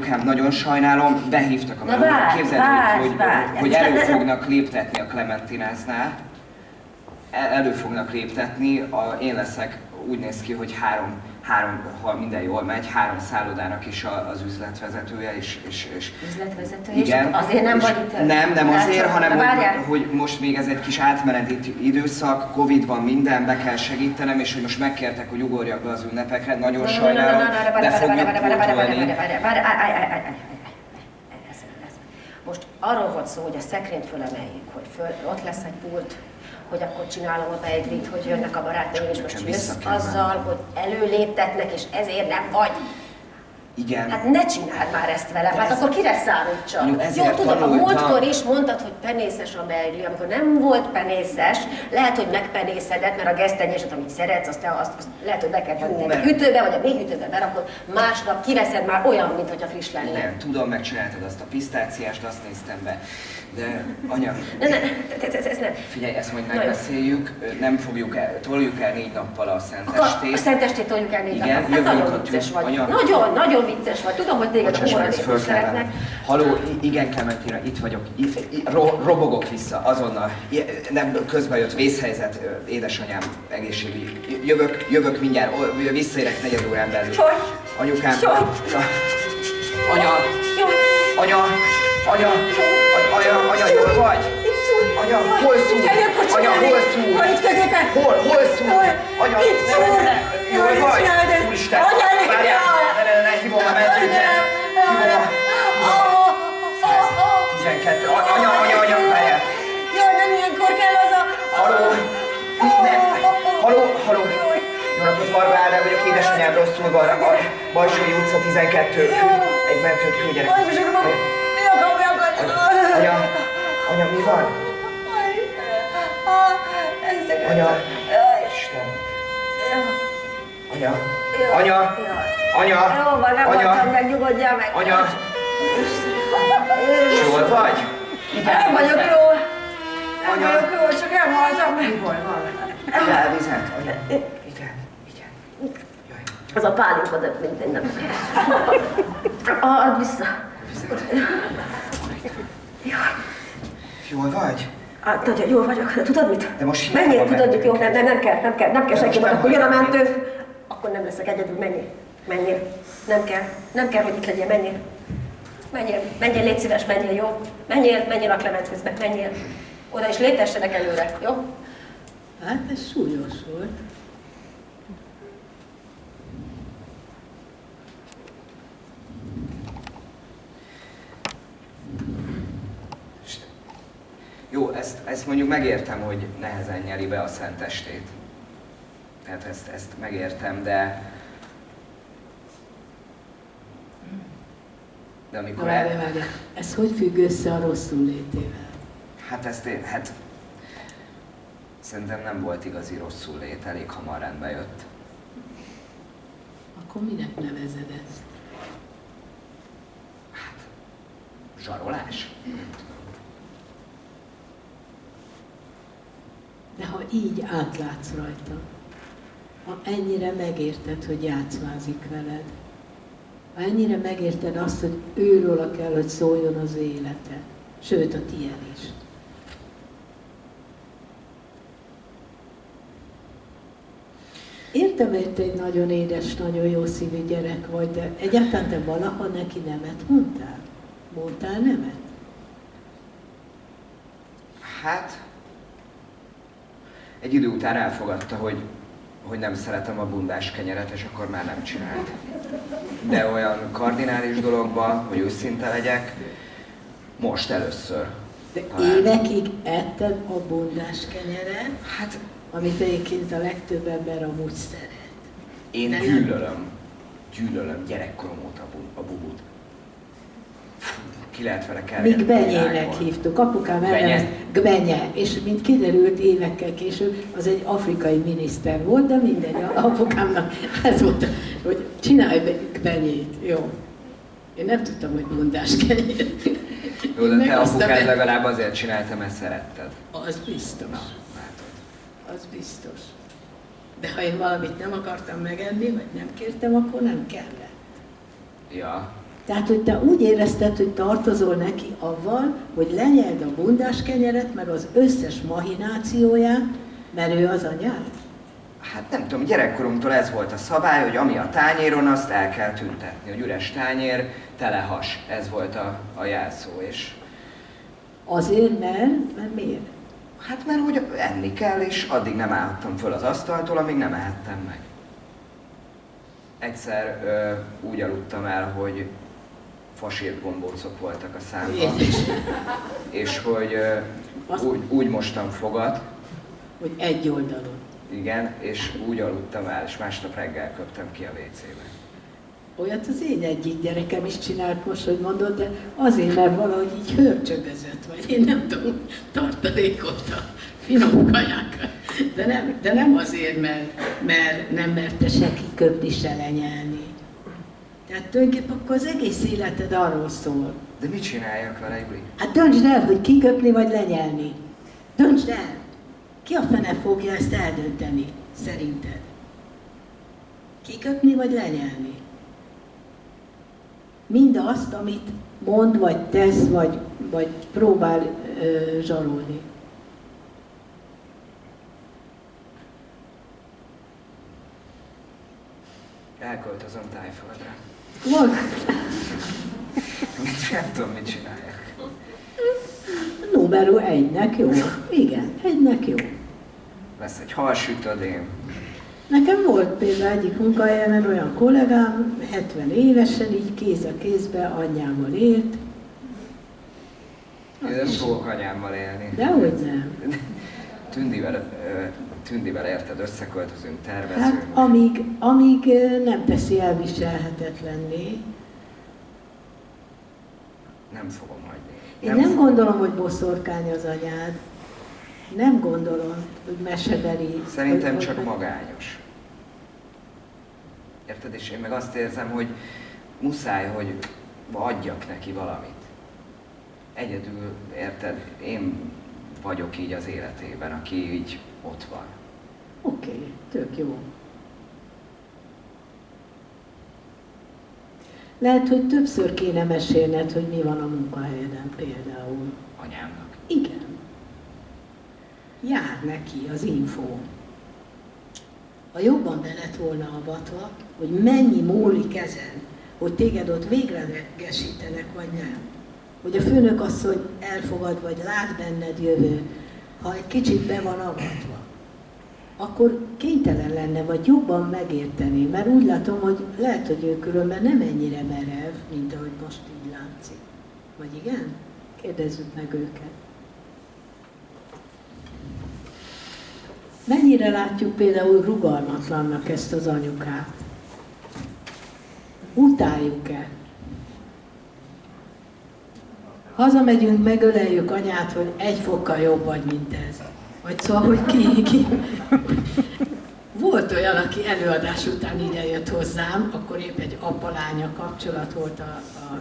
anyukám, nagyon sajnálom, behívtak a Na melóra. Képzeld, várj, hogy, várj. hogy Ez- elő fognak léptetni a Clementináznál. El- Elő fognak léptetni, a, én leszek, úgy néz ki, hogy három, három, ha minden jól megy, három szállodának is a, az üzletvezetője, és, és, és Üzletvezető, igen. és azért nem és vagy itt. Nem, nem azért, hanem hogy, hogy most még ez egy kis átmeneti időszak, Covid van minden, be kell segítenem, és hogy most megkértek, hogy ugorjak be az ünnepekre, nagyon Na, na, na, na, sajnálom, de fogjuk pótolni. várj, várj, várj, állj, állj, állj, állj, állj. Ez, ez. Most arról volt szó, hogy a szekrényt fölemeljük, hogy föl, ott lesz egy pult, hogy akkor csinálom a beiglit, hogy jönnek a barátaim, és most jössz azzal, hogy előléptetnek, és ezért nem vagy. Igen. Hát ne csináld már ezt velem, hát akkor kire számítsak? Jó, Jó, tudom, a múltkor is mondtad, hogy penészes a beigli, amikor nem volt penészes, lehet, hogy megpenészedett, mert a gesztenyeset, amit szeretsz, azt, azt, azt lehet, hogy be kell tenni a hűtőbe, vagy a még hűtőbe berakod, másnap kiveszed már olyan, mintha friss lenne. Nem, tudom, megcsináltad azt a pisztáciást, azt néztem be. De anya, Ne, ne, ez, ez, ez nem. figyelj, ezt majd megbeszéljük, nem fogjuk el, toljuk el négy nappal a Akkor a szentestét. szentestét toljuk el négy Igen, napra. Hát nagyon vicces vagy. anya. Nagyon, nagyon vicces vagy. Tudom, hogy téged a szeretnek. Haló, igen, Clementina, itt vagyok. I- i- ro- robogok vissza, azonnal. Nem, közben jött vészhelyzet, édesanyám egészségügyi. Jövök, jövök mindjárt, visszaérek negyed órán belül. Anyukám. Ja. Anya, anya, anya, anya, anya, jól vagy? Anya, hol szúr? Anya, hol szúr? Jaj, itt középen. Hol, hol szúr? Anya, Itt szúr. Jól vagy? Úristen, várjál, ne, ne, ne, hívom a mentőket. Hívom a... 12. A- Anya, anya, anya, várjál. Jaj, nem ilyenkor kell az a... Haló. Nem. Haló, haló. Jó napot, Varga Ádám vagyok, édesanyám rosszul van. A Bajsói utca 12. Egy mentőt küldjenek. Jaj, Anya, anya, mi van? Anya. Isten. Anya. Anya. Anya. Jó van, nem Anya. meg, nyugodjál meg. Anya. Jól vagy? Nem vagyok jó. Nem Anya. vagyok jó, csak elhaltam meg. Hol van? Kell vizet, anya. Igen, igen. Jaj, Az a pálinka, de minden nem. Add vissza. vizet. Jaj. Jól vagy? Hát nagyon jól vagyok, de tudod mit? De most Menjél, tudod, jó, nem, nem, nem kell, nem kell, nem kell senki, akkor jön a mentő, akkor nem leszek egyedül, menjél, menjél. Nem kell, nem kell, hogy itt legyél, menjél. Menjél, menjél, légy szíves, menjél, jó? Menjél, menjél a Clementfizbe, menjél. Oda is léptessenek előre, jó? Hát ez súlyos volt. Jó, ezt, mondjuk megértem, hogy nehezen nyeli be a szentestét. Tehát ezt, ezt megértem, de... De Na, amikor várj, el... várj. Ez hogy függ össze a rosszul létével? Hát ezt én, hát... Szerintem nem volt igazi rosszul lét, elég hamar rendbe jött. Akkor minek nevezed ezt? Zsarolás? De ha így átlátsz rajta, ha ennyire megérted, hogy játszmázik veled, ha ennyire megérted azt, hogy őróla kell, hogy szóljon az élete, sőt a tiéd is. Értem, hogy te egy nagyon édes, nagyon jó szívű gyerek vagy, de egyáltalán te valaha neki nemet mondtál? Mondtál nemet? Hát... Egy idő után elfogadta, hogy, hogy nem szeretem a bundás kenyeret, és akkor már nem csinált. De olyan kardinális dologban, hogy őszinte legyek, most először. De Talán. évekig etted a bundás kenyeret, Hát amit egyébként a legtöbb ember amúgy szeret. én Nem. gyűlölöm, gyűlölöm gyerekkorom óta a bu- a bubut. Fú, Ki lehet vele kell. Míg benyének hívtuk, apukám elnevezte Gbenye, és mint kiderült évekkel később, az egy afrikai miniszter volt, de mindegy, a apukámnak ez volt, hogy csinálj be Gbenyét, jó. Én nem tudtam, hogy mondás kenyér. Jó, de te apukád legalább azért csinálta, mert szeretted. Az biztos. Látod. Az biztos. De ha én valamit nem akartam megenni, vagy nem kértem, akkor nem kellett. Ja, Tehát, hogy te úgy érezted, hogy tartozol neki avval, hogy lenyeld a bundás kenyeret, meg az összes mahinációját, mert ő az anyád? Hát nem tudom, gyerekkorunktól ez volt a szabály, hogy ami a tányéron, azt el kell tüntetni. Hogy üres tányér, tele has. Ez volt a, a jelszó. És Azért, mert, mert miért? hát mert hogy enni kell, és addig nem állhattam föl az asztaltól, amíg nem ehettem meg. Egyszer ö, úgy aludtam el, hogy fasírt gombócok voltak a számban, és hogy Azt- úgy, úgy mostam fogat, Hogy egy oldalon. igen, és úgy aludtam el, és másnap reggel köptem ki a WC-be. Olyat az én egyik gyerekem is csinált most, hogy mondod, de azért, mert valahogy így hörcsögözött, vagy én nem tudom, tartalékolta finom kajákat. De nem, de nem azért, mert, mert nem merte se kiköpni, se lenyelni. Tehát tulajdonképpen akkor az egész életed arról szól. De mit csináljak vele, Juli? Hát döntsd el, hogy kiköpni vagy lenyelni. Döntsd el! Ki a fene fogja ezt eldönteni, szerinted? Kiköpni vagy lenyelni? Mindazt, amit mond, vagy tesz, vagy, vagy próbál ö, zsarolni. Elköltözöm tájföldre. Van nem tudom, mit csináljak. numero egynek jó. Igen, egynek jó. Lesz egy halsütödém. Nekem volt például egyik munkahelyemen olyan kollégám, 70 évesen, így kéz a kézbe anyjával élt, Én nem fogok anyámmal élni. de hogy nem. Tündivel, Tündivel érted, összeköltözünk, tervezünk. Hát amíg, amíg nem teszi elviselhetetlenné. Nem fogom hagyni. Én nem gondolom, hogy boszorkány az anyád. Nem gondolom, hogy mesebeli. Szerintem hogy- csak hogy- magányos. Érted? És én meg azt érzem, hogy muszáj, hogy adjak neki valamit. Egyedül, érted? Én vagyok így az életében, aki így ott van. Oké, okay, tök jó. Lehet, hogy többször kéne mesélned, hogy mi van a munkahelyeden például. Anyámnak. Igen. Jár neki az info. Ha jobban be lett volna avatva, hogy mennyi múlik ezen, hogy téged ott véglegesítenek, vagy nem. Hogy a főnök asszony elfogad, vagy lát benned jövő, ha egy kicsit be van avatva, akkor kénytelen lenne, vagy jobban megérteni, mert úgy látom, hogy lehet, hogy ő különben nem ennyire merev, mint ahogy most így látszik. Vagy igen? Kérdezzük meg őket. Mennyire látjuk például rugalmatlannak ezt az anyukát? Utáljuk-e? Hazamegyünk, megöleljük anyát, hogy egy fokkal jobb vagy, mint ez. Vagy szóval, hogy ki, ki. Volt olyan, aki előadás után ide jött hozzám, akkor épp egy apa-lánya kapcsolat volt a, a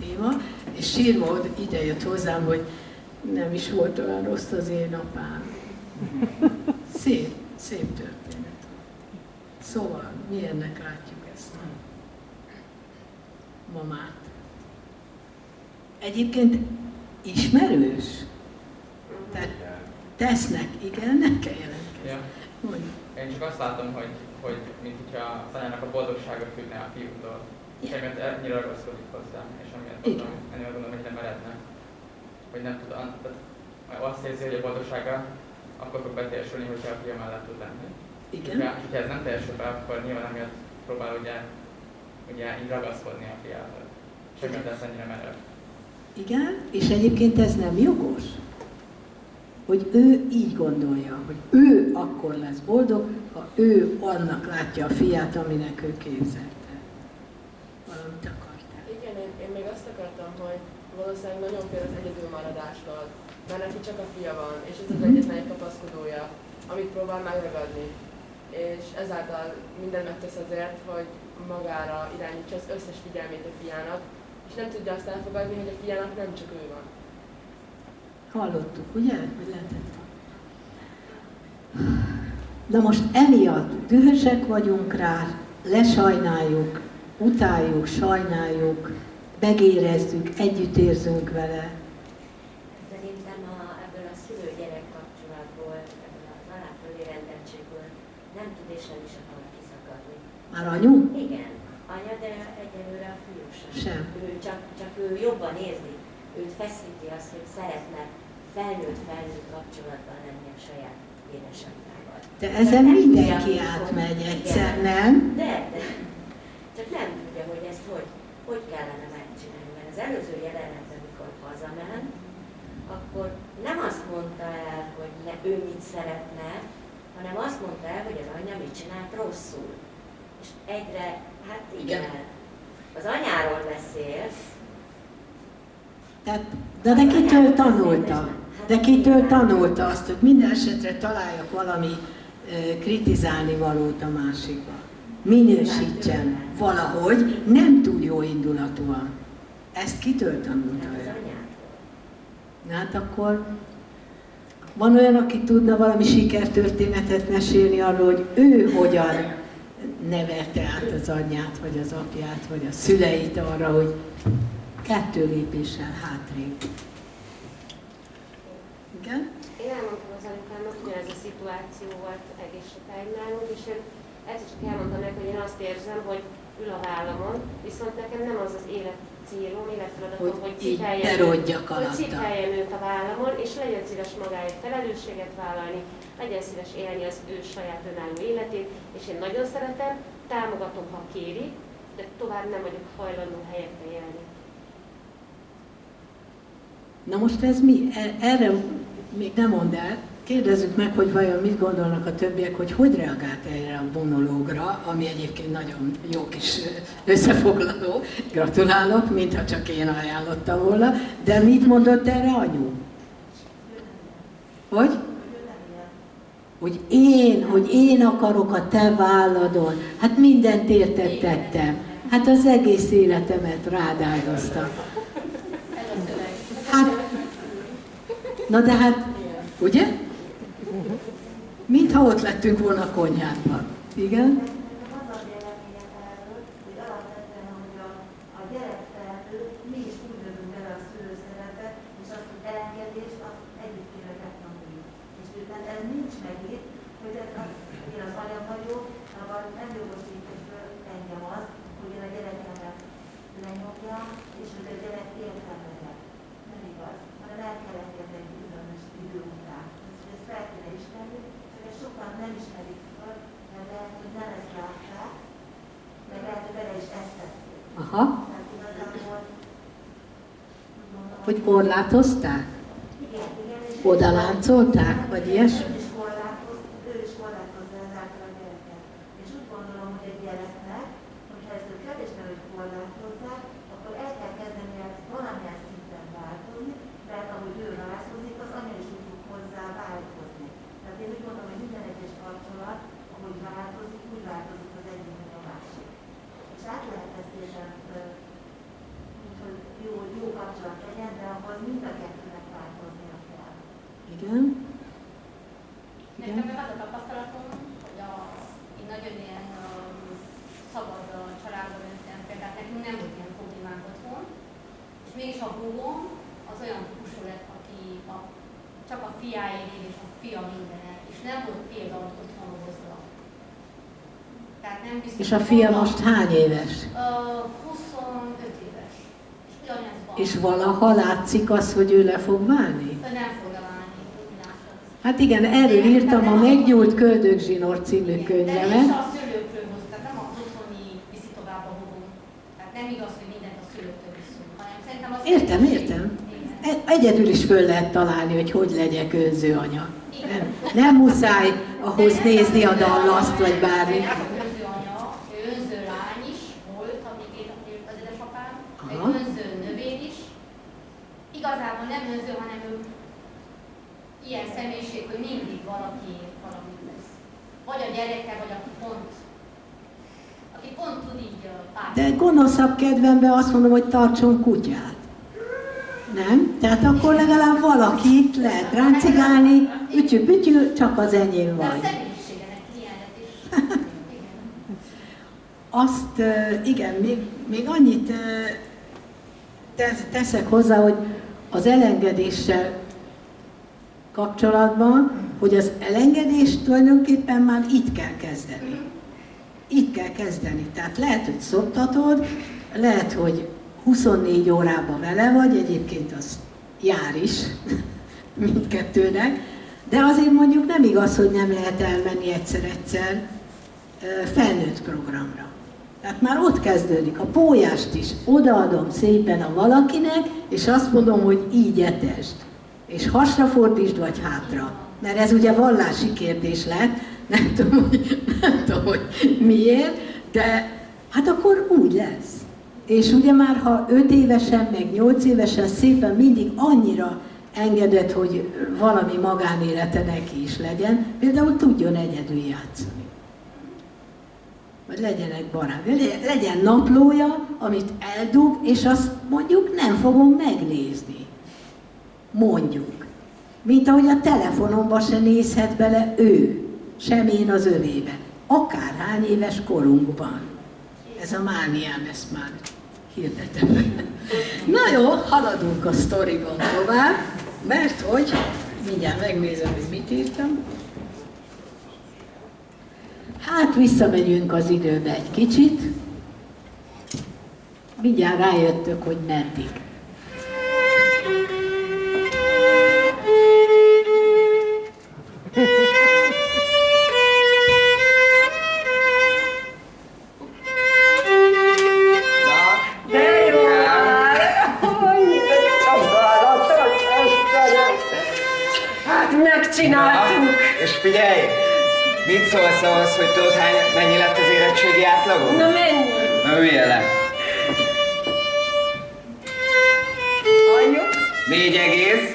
téma, és sírva ide jött hozzám, hogy nem is volt olyan rossz az én apám. Szép, szép történet. Szóval, milyennek látjuk ezt a mamát? Egyébként ismerős? Tehát tesznek, igen, nem kell jelentkezni. Ja. Én csak azt látom, hogy, hogy mint hogyha az anyának a boldogsága függne a fiútól. És Igen. emiatt ennyire ragaszkodik hozzá, és emiatt Igen. gondolom, ennél gondolom, hogy nem eredne. Hogy nem tud, azt érzi, hogy a boldogsága akkor fog beteljesülni, hogyha a fia mellett tud lenni. Igen. Ja, és hogyha ez nem teljesül be, akkor nyilván emiatt próbál ugye, ugye így ragaszkodni a fiához. És emiatt lesz ennyire merev. Igen, és egyébként ez nem jogos. Hogy ő így gondolja, hogy ő akkor lesz boldog, ha ő annak látja a fiát, aminek ő képzelte. Valamit akartál. Igen, én, én még azt akartam, hogy valószínűleg nagyon fél az egyedülmaradástól, mert neki csak a fia van, és ez az egyetlen egy kapaszkodója, amit próbál megragadni. És ezáltal mindent megtesz azért, hogy magára irányítsa az összes figyelmét a fiának, és nem tudja azt elfogadni, hogy a fiának nem csak ő van. Hallottuk, ugye? Hogy lehetett. Na most emiatt dühösek vagyunk rá, lesajnáljuk, utáljuk, sajnáljuk, megérezzük, együtt érzünk vele. Szerintem a, ebből a szülő-gyerek kapcsolatból, ebből az aláfölé rendeltségből nem tud és nem is akar kiszakadni. Már anyu? Igen, anya, de egyelőre a fiú sem. Ő csak, csak ő jobban érzi. Őt feszíti azt, hogy szeretne felnőtt-felnőtt kapcsolatban lenni a saját édesanyjával. De ezen Nem mindenki tudja, átmegy egyszer, igen. nem? De, de. Csak nem tudja, hogy ezt hogy, hogy kellene megcsinálni. Mert az előző jelenetben, amikor hazament, akkor nem azt mondta el, hogy ne, ő mit szeretne, hanem azt mondta el, hogy az anyja mit csinált rosszul. És egyre, hát igen, Igen. Az anyáról beszélsz, Tehát, de, de kitől tanulta? De kitől tanulta azt, hogy minden esetre találjak valami kritizálni valót a másikba. Minősítsen valahogy, nem túl jó indulatúan. Ezt kitől tanulta ő? Na hát akkor van olyan, aki tudna valami sikertörténetet mesélni arról, hogy ő hogyan neverte át az anyját, vagy az apját, vagy a szüleit arra, hogy kettő lépéssel hátrébb. Igen? Én elmondtam az anyukámnak, ugyanez a szituáció volt egész sokáig nálunk, és én egyszer csak elmondtam neki, hogy én azt érzem, hogy ül a vállamon, viszont nekem nem az az élet célom, életfeladatom, Hogy hogy, berodjak hogy alatta. cipeljem őt a vállamon, és legyen szíves magáért felelősséget vállalni, legyen szíves élni az ő saját önálló életét, és én nagyon szeretem, támogatom, ha kéri, de tovább nem vagyok hajlandó helyette élni. Na most ez mi? E- Erre még nem mondd el. Kérdezzük meg, hogy vajon mit gondolnak a többiek, hogy hogy reagált erre a monológra, ami egyébként nagyon jó kis összefoglaló. Gratulálok, mintha csak én ajánlottam volna. De mit mondott erre anyu? Hogy? Hogy én, hogy én akarok a te válladon. Hát mindent érted tettem. Hát az egész életemet rád. Hát, na de hát, ugye? Mintha ott lettünk volna a konyhádban. Igen? Az a véleményem erről, hogy alapvetően, hogy a, a gyerek felnő, mi is úgy jövünk bele a szülőszerepet, és azt, hogy elengedést, azt együtt kéne megtanulni. És miután ez nincs megint, hogy ez az, én az anya vagyok, abban nem jogosít föl engem az, hogy én a gyerekemet lenyomjam, és hogy a gyerek értelmezek. Nem igaz, hanem el kell engedni egy bizonyos idő után. És ezt fel kéne ismerni, csak ezt sokan nem ismerik föl, mert lehet, hogy nem ezt látták, meg lehet, hogy bele is ezt tették. Aha. Hogy korlátozták? Oda vagy ilyesmi? Ő is korlátoz, ő is korlátozza ezáltal a gyereket. És úgy gondolom, hogy egy gyereknek, hogyha ezt ők kevésbé hogy korlátozzák, akkor el kell kezdeni ezt valamilyen szinten változni, mert ahogy ő rázózik, az anya is úgy fog hozzá változni. Tehát én úgy gondolom, hogy minden egyes kapcsolat, ahogy változik, úgy változik az egyik, mint a másik. És át lehet ezt érzem, hogy jó, jó kapcsolat legyen, de ahhoz mind a kettőnek változnia kell. Igen? Nekem Igen? meg az a tapasztalatom, hogy a, én nagyon ilyen um, szabad uh, családban nőttem fel, tehát nekünk nem volt ilyen problémánk otthon, és mégis a húgom az olyan típusú lett, aki a, csak a fiáért él, és a fia mindene, és nem volt például otthon hozva. Tehát nem biztos, És a fia most hány éves? Uh, 25 éves. És valaha látszik az, hogy ő le fog válni? Nem fog. Hát igen, erről írtam a Meggyújt Köldögzsinór című De könyvemet. nem a szülőkről hoz, tehát nem az otthoni viszi tovább a. Tehát nem igaz, hogy mindent a szülőktől viszünk, hanem szerintem az... Értem, értem. E- Egyedül is föl lehet találni, hogy hogy legyek önző anya. Nem, nem muszáj ahhoz nézni a dallaszt, vagy bármi. Nem önző anya, ő önző lány is volt, amíg élt élt az édesapám, egy Aha. önző növény is. Önző, hanem ő ilyen személyiség, hogy mindig valaki valamit tesz. Vagy a gyereke, vagy aki pont, aki pont tud így ö, pár. De gonoszabb kedvemben azt mondom, hogy tartson kutyát. Nem? Tehát akkor legalább valakit lehet ráncigálni, ütyű-pütyű, csak az enyém De a vagy. személyiségenek ilyen lett is. Azt, igen, még, még annyit teszek hozzá, hogy az elengedéssel kapcsolatban, hogy az elengedést tulajdonképpen már itt kell kezdeni. Itt kell kezdeni. Tehát lehet, hogy szoptatod, lehet, hogy 24 órában vele vagy, egyébként az jár is mindkettőnek, de azért mondjuk nem igaz, hogy nem lehet elmenni egyszer-egyszer felnőtt programra. Tehát már ott kezdődik. A pólyást is odaadom szépen a valakinek, és azt mondom, hogy így etesd. És hasra fordítsd, vagy hátra. Mert ez ugye vallási kérdés lett, nem tudom, hogy, nem tudom, hogy miért, de hát akkor úgy lesz. És ugye már ha 5 évesen, meg 8 évesen szépen mindig annyira engedett, hogy valami magánélete neki is legyen, például tudjon egyedül játszani. Vagy legyenek barát, legyen naplója, amit eldug, és azt mondjuk nem fogom megnézni. Mondjuk. Mint ahogy a telefonomba se nézhet bele ő, sem én az övébe. Akárhány éves korunkban. Ez a mániám, ezt már hirdetem. Na jó, haladunk a sztoriban tovább, mert hogy, mindjárt megnézem, hogy mit írtam. Hát visszamegyünk az időbe egy kicsit. Mindjárt rájöttök, hogy meddig. Hát megcsináltuk! Na, és figyelj! Mit szólsz ahhoz, hogy tudod, hány, mennyi lett az érettségi átlagod? Na mennyi? Na üljél le. Anyjuk? Négy egész,